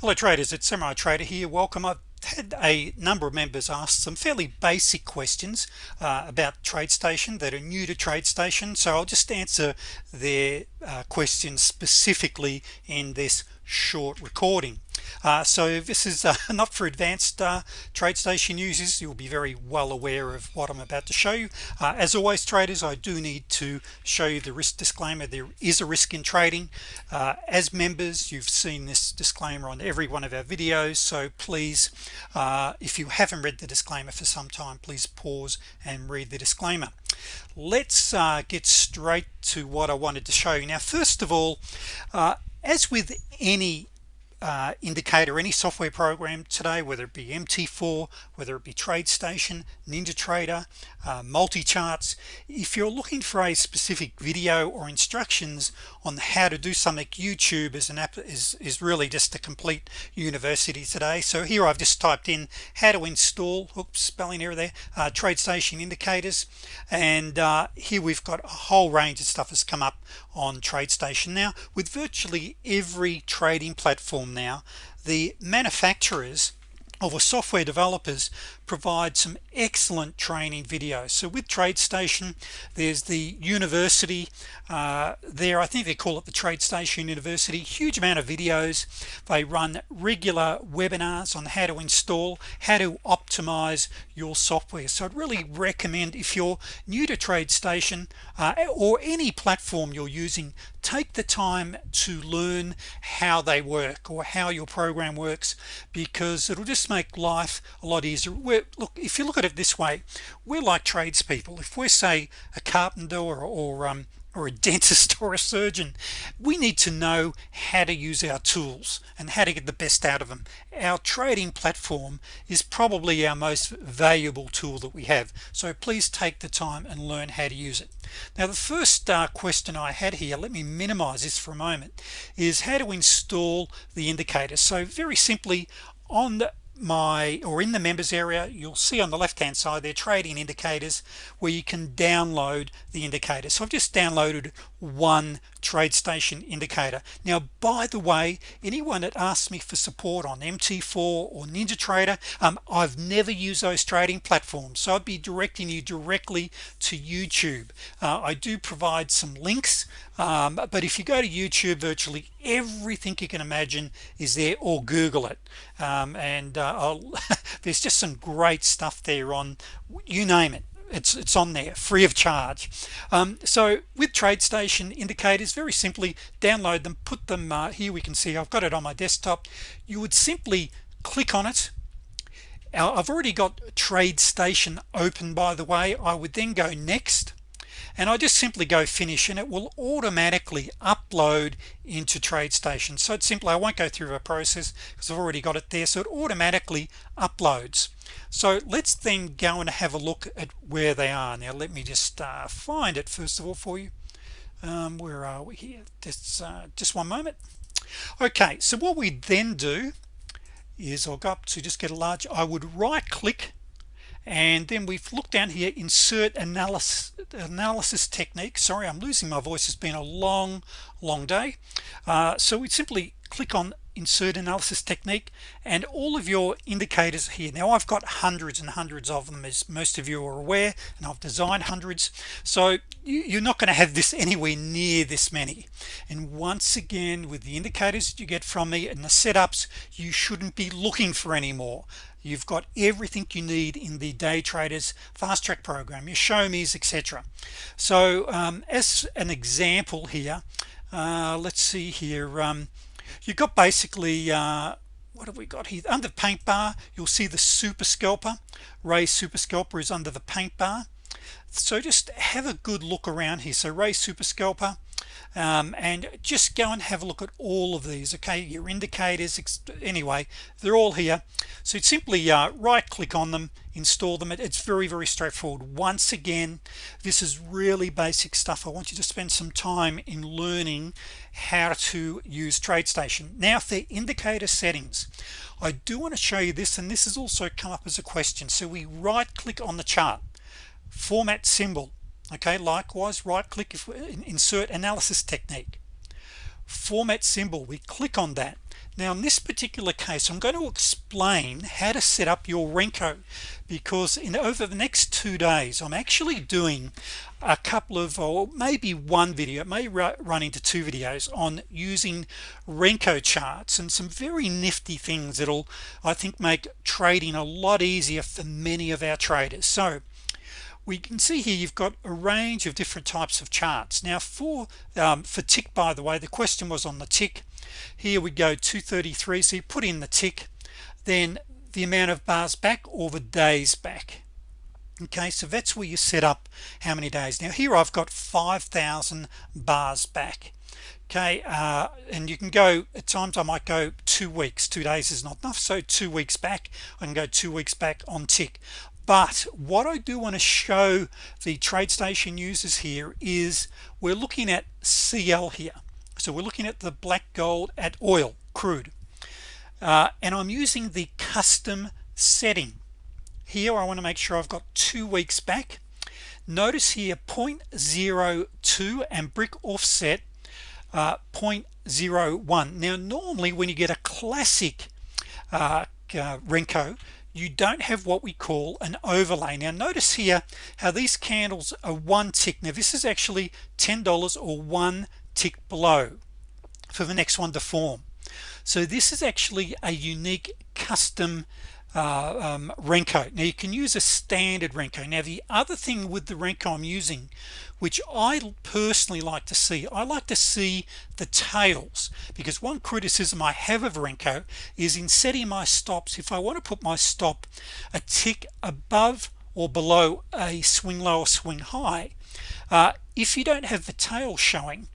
hello traders it's Samurai Trader here. Welcome. I've had a number of members ask some fairly basic questions uh, about TradeStation that are new to TradeStation so I'll just answer their uh, questions specifically in this short recording. Uh, so this is uh, not for advanced uh, TradeStation users. You'll be very well aware of what I'm about to show you. Uh, as always traders I do need to show you the risk disclaimer. There is a risk in trading. Uh, as members you've seen this disclaimer on every one of our videos. So please uh, if you haven't read the disclaimer for some time please pause and read the disclaimer. Let's get straight to what I wanted to show you. Now first of all as with any uh, indicator any software program today whether it be MT4 whether it be TradeStation NinjaTrader uh, multi-charts if you're looking for a specific video or instructions on how to do something YouTube is an app is, is really just a complete university today. So here I've just typed in how to install oops spelling error there uh, TradeStation indicators. And uh, here we've got a whole range of stuff has come up on TradeStation. Now with virtually every trading platform now the manufacturers or software developers provide some excellent training videos. So with TradeStation there's the university uh, there I think they call it the TradeStation University. Huge amount of videos. They run regular webinars on how to install how to optimize your software. So I'd really recommend if you're new to TradeStation uh, or any platform you're using take the time to learn how they work or how your program works because it'll just make life a lot easier look if you look at it this way we're like tradespeople. If we're say a carpenter or, or um, or a dentist or a surgeon we need to know how to use our tools and how to get the best out of them our trading platform is probably our most valuable tool that we have. So please take the time and learn how to use it. Now the first uh, question I had here let me minimize this for a moment is how to install the indicator. So very simply on the my or in the members area you'll see on the left hand side there trading indicators where you can download the indicator. So I've just downloaded one TradeStation indicator. Now by the way anyone that asks me for support on MT4 or NinjaTrader um, I've never used those trading platforms. So I'd be directing you directly to YouTube. Uh, I do provide some links um, but if you go to YouTube virtually everything you can imagine is there or Google it. Um, and uh, there's just some great stuff there on you name it. It's it's on there free of charge. Um, so with TradeStation indicators very simply download them put them uh, here we can see I've got it on my desktop. You would simply click on it. I've already got TradeStation open by the way. I would then go next and I just simply go finish and it will automatically upload into TradeStation. So it's simple I won't go through a process because I've already got it there so it automatically uploads. So let's then go and have a look at where they are. Now let me just uh, find it first of all for you. Um, where are we here? Just uh, just one moment. Okay so what we then do is I'll go up to just get a large I would right click and then we've looked down here insert analysis analysis technique. Sorry I'm losing my voice. It's been a long long day. Uh, so we simply click on insert analysis technique and all of your indicators here. Now I've got hundreds and hundreds of them as most of you are aware and I've designed hundreds. So you're not going to have this anywhere near this many. And once again with the indicators that you get from me and the setups you shouldn't be looking for any more you've got everything you need in the day traders fast track program your show me's etc so um, as an example here uh, let's see here um, you've got basically uh, what have we got here? Under paint bar you'll see the super scalper. Ray super scalper is under the paint bar. So just have a good look around here. So Ray super scalper um, and just go and have a look at all of these okay? Your indicators anyway they're all here. So simply uh, right click on them install them. It's very very straightforward. Once again this is really basic stuff. I want you to spend some time in learning how to use TradeStation. Now for indicator settings I do want to show you this and this has also come up as a question. So we right click on the chart. Format symbol okay likewise right click if insert analysis technique. Format symbol we click on that. Now in this particular case I'm going to explain how to set up your Renko because in over the next two days I'm actually doing a couple of or maybe one video it may run into two videos on using Renko charts and some very nifty things that'll I think make trading a lot easier for many of our traders. So we can see here you've got a range of different types of charts. Now for um, for tick by the way the question was on the tick. Here we go 233 so you put in the tick then the amount of bars back or the days back. Okay so that's where you set up how many days. Now here I've got 5,000 bars back. Okay uh, and you can go at times I might go two weeks. Two days is not enough so two weeks back. I can go two weeks back on tick but what I do want to show the TradeStation users here is we're looking at CL here. So we're looking at the black gold at oil crude. Uh, and I'm using the custom setting. Here I want to make sure I've got two weeks back. Notice here 0.02 and brick offset uh, 0.01 now normally when you get a classic uh, uh, Renko you don't have what we call an overlay. Now notice here how these candles are one tick. Now this is actually $10 or one tick below for the next one to form. So this is actually a unique custom uh, um, Renko. Now you can use a standard Renko. Now the other thing with the Renko I'm using which I personally like to see I like to see the tails because one criticism I have of Renko is in setting my stops if I want to put my stop a tick above or below a swing low or swing high uh, if you don't have the tail showing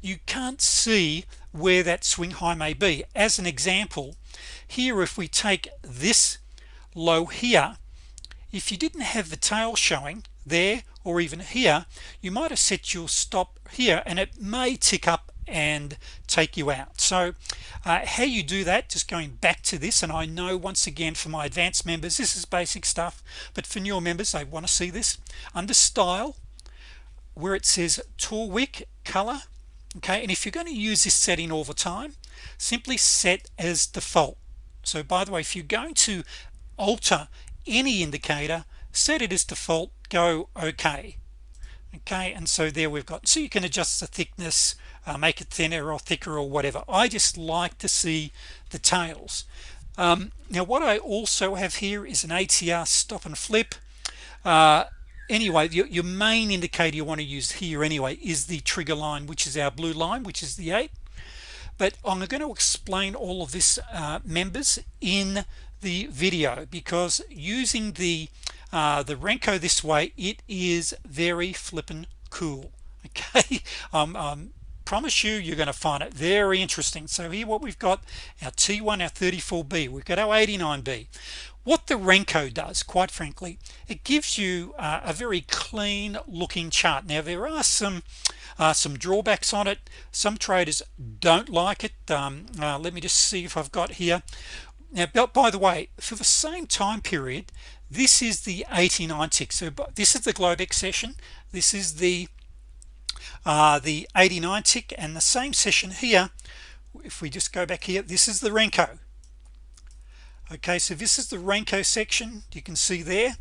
you can't see where that swing high may be. As an example here if we take this low here. If you didn't have the tail showing there or even here you might have set your stop here and it may tick up and take you out. So uh, how you do that just going back to this and I know once again for my advanced members this is basic stuff but for newer members they want to see this. Under style where it says tool wick color okay and if you're going to use this setting all the time simply set as default. So by the way if you're going to alter any indicator set it as default go okay. Okay and so there we've got so you can adjust the thickness uh, make it thinner or thicker or whatever. I just like to see the tails. Um, now what I also have here is an ATR stop and flip. Uh, anyway your, your main indicator you want to use here anyway is the trigger line which is our blue line which is the 8 but I'm going to explain all of this uh, members in the video because using the uh, the Renko this way it is very flippin cool okay? Um, um, promise you you're going to find it very interesting. So here what we've got our T1 our 34b we've got our 89b what the Renko does quite frankly it gives you uh, a very clean looking chart. Now there are some uh, some drawbacks on it. Some traders don't like it. Um, uh, let me just see if I've got here now by the way for the same time period this is the 89 tick. So this is the Globex session this is the uh, the 89 tick. And the same session here if we just go back here this is the Renko. Okay so this is the Renko section. You can see there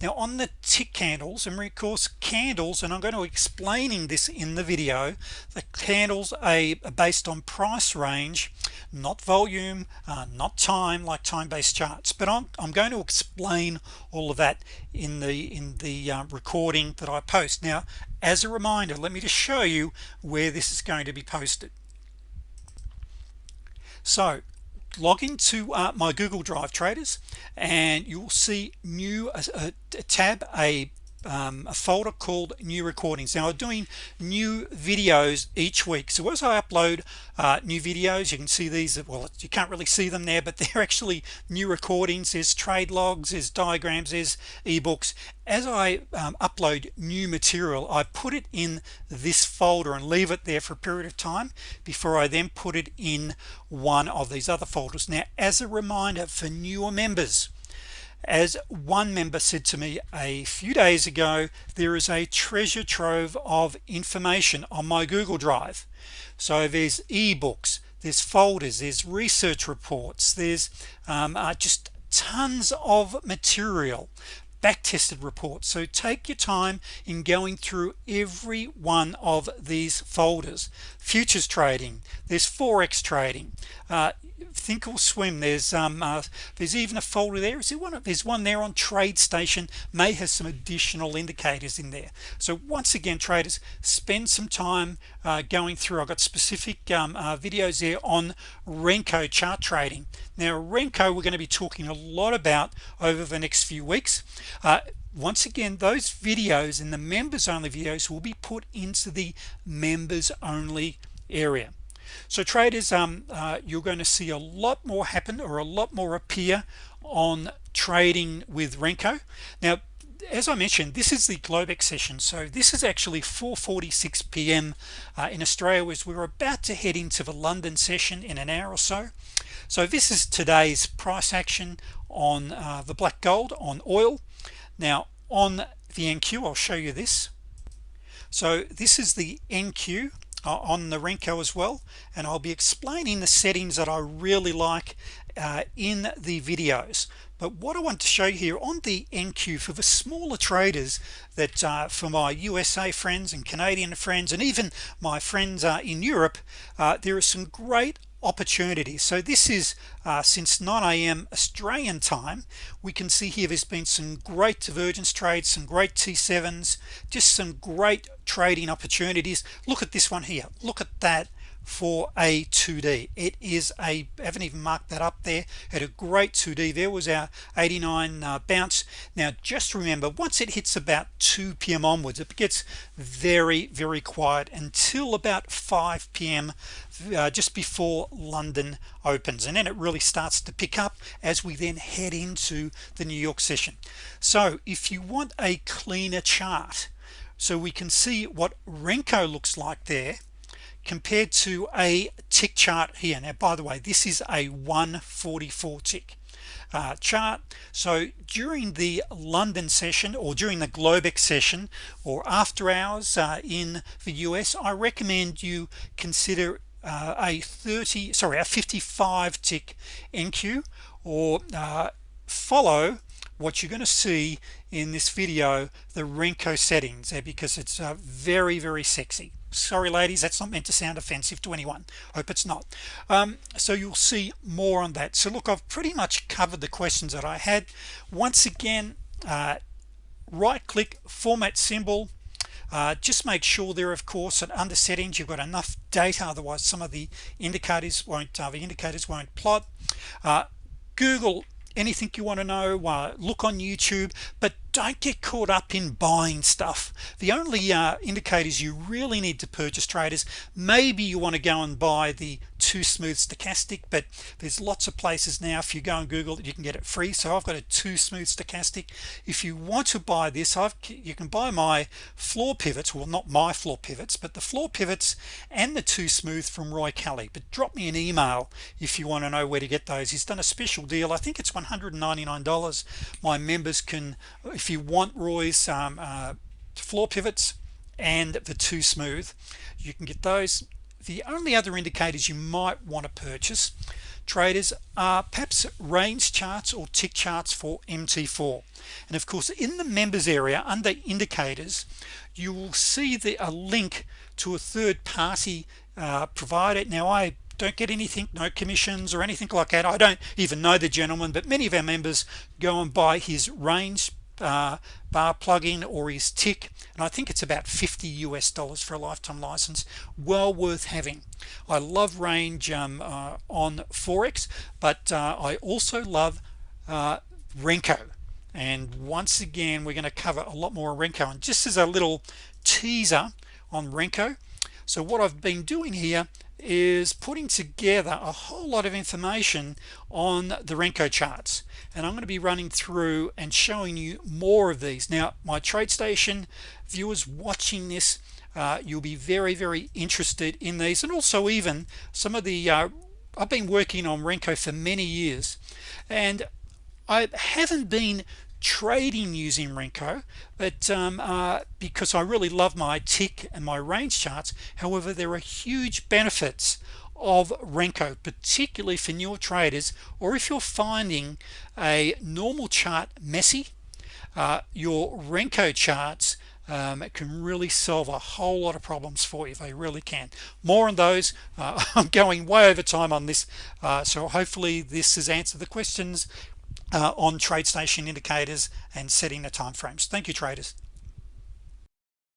now on the tick candles and of course candles and I'm going to explaining this in the video the candles are based on price range not volume uh, not time like time-based charts. But I'm, I'm going to explain all of that in the in the uh, recording that I post. Now as a reminder let me just show you where this is going to be posted. So log into uh, my Google Drive traders and you'll see new a, a, a tab a um, a folder called new recordings. Now I'm doing new videos each week. So as I upload uh, new videos you can see these well you can't really see them there but they're actually new recordings. There's trade logs there's diagrams there's ebooks. As I um, upload new material I put it in this folder and leave it there for a period of time before I then put it in one of these other folders. Now as a reminder for newer members as one member said to me a few days ago there is a treasure trove of information on my Google Drive. So there's ebooks there's folders there's research reports there's um, uh, just tons of material back-tested reports. So take your time in going through every one of these folders. Futures trading there's forex trading uh, thinkorswim there's um uh, there's even a folder there. Is there one there's one there on TradeStation may have some additional indicators in there. So once again traders spend some time uh, going through. I've got specific um, uh, videos there on Renko chart trading. Now Renko we're going to be talking a lot about over the next few weeks. Uh, once again those videos and the members only videos will be put into the members only area so traders um, uh, you're going to see a lot more happen or a lot more appear on trading with Renko. Now as I mentioned this is the Globex session. So this is actually 4:46 p.m. Uh, in Australia as we're about to head into the London session in an hour or so. So this is today's price action on uh, the black gold on oil. Now on the NQ I'll show you this. So this is the NQ on the Renko as well and I'll be explaining the settings that I really like uh, in the videos. But what I want to show you here on the NQ for the smaller traders that uh, for my USA friends and Canadian friends and even my friends uh, in Europe uh, there are some great opportunities so this is uh, since 9 a.m. Australian time we can see here there's been some great divergence trades some great t7s just some great trading opportunities look at this one here look at that for a 2d it is a I haven't even marked that up there had a great 2d there was our 89 uh, bounce now just remember once it hits about 2 p.m. onwards it gets very very quiet until about 5 p.m. Uh, just before London opens and then it really starts to pick up as we then head into the New York session so if you want a cleaner chart so we can see what Renko looks like there compared to a tick chart here. Now by the way this is a 144 tick uh, chart. So during the London session or during the Globex session or after hours uh, in the US I recommend you consider uh, a 30 sorry a 55 tick NQ or uh, follow what you're going to see in this video the Renko settings there because it's uh, very very sexy sorry ladies that's not meant to sound offensive to anyone. Hope it's not. Um, so you'll see more on that. So look I've pretty much covered the questions that I had. Once again uh, right click format symbol. Uh, just make sure there of course that under settings you've got enough data otherwise some of the indicators won't uh, the indicators won't plot. Uh, Google anything you want to know uh, look on YouTube but don't get caught up in buying stuff. The only uh, indicators you really need to purchase traders maybe you want to go and buy the too smooth stochastic but there's lots of places now if you go and Google you can get it free. So I've got a too smooth stochastic. If you want to buy this I've you can buy my floor pivots well not my floor pivots but the floor pivots and the too smooth from Roy Kelly. But drop me an email if you want to know where to get those. He's done a special deal. I think it's $199 my members can if you want Roy's um, uh, floor pivots and the too smooth you can get those the only other indicators you might want to purchase traders are perhaps range charts or tick charts for MT4 and of course in the members area under indicators you will see the a link to a third-party uh, provider. Now I don't get anything no commissions or anything like that. I don't even know the gentleman but many of our members go and buy his range uh, bar plugin or his tick and I think it's about 50 US dollars for a lifetime license well worth having. I love range um, uh, on Forex but uh, I also love uh, Renko. And once again we're going to cover a lot more Renko. And just as a little teaser on Renko so what I've been doing here is putting together a whole lot of information on the Renko charts. And I'm going to be running through and showing you more of these. Now my TradeStation viewers watching this uh, you'll be very very interested in these. And also even some of the uh, I've been working on Renko for many years. And I haven't been trading using Renko but um, uh, because I really love my tick and my range charts however there are huge benefits of Renko particularly for newer traders or if you're finding a normal chart messy uh, your Renko charts um, it can really solve a whole lot of problems for you. They really can. More on those uh, I'm going way over time on this uh, so hopefully this has answered the questions uh, on TradeStation indicators and setting the time frames thank you traders